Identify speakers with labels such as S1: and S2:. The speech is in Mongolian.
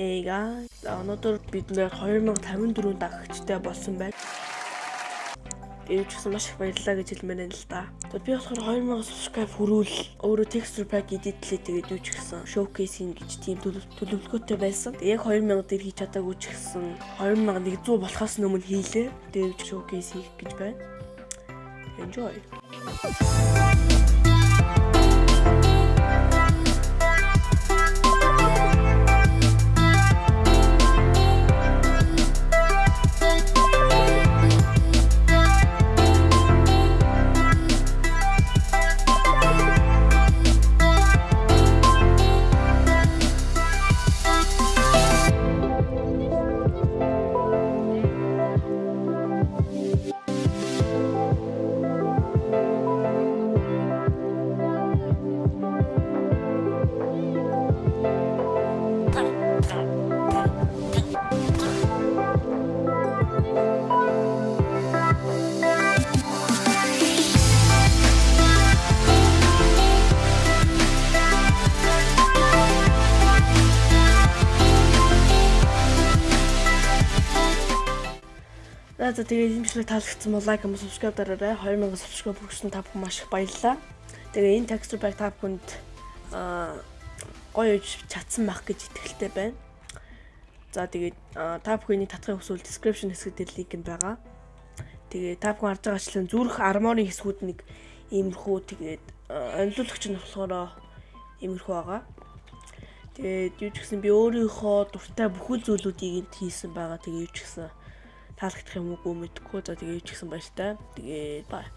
S1: Hey guys, өнөөдөр бид нэр 2054 дагагчтай болсон байна. Ч гэсэн маш их баярлалаа гэж хэлмээр байна л да. Тэгээд би болохоор 2000 subscribe хүрүүл өөрөө texture pack эдитлээ тэгээд юу ч гэсэн showcasing гэж тийм төлөвлөгөөтэй байсан. Яг 2000 дээр хийж чадаагүй ч гэсэн 2100 болохоос өмнө хийлээ. Тэгээд showcase хийх гэж байна. Enjoy. За за тэгээд энэ бичлэг таалагдсан бол лайк, comment, subscribe дараарай. 2000 subscribe хүрсэн та бүхэн маш их баярлалаа. Тэгээд энэ texture pack та бүхэнд аа гоё үж чадсан байх гэж итгэлтэй байна. За тэгээд та бүхний татхын хүсвэл description хэсэгт линк нь байгаа. Тэгээд та бүхэн харж байгаачлан зүрх армоны хэсгүүд нэг иймэрхүү тэгээд онилуулагч нь болохоор иймэрхүү байгаа. Тэгээд юу ч гэсэн би өөрийнхөө дуртай бүхэл зүйлүүдийг энд хийсэн байгаа. Тэгээд юу ч гэсэн таалагдах юм уу мэдгүй. За тэгээ ч гэсэн баяртай. Тэгээ бай.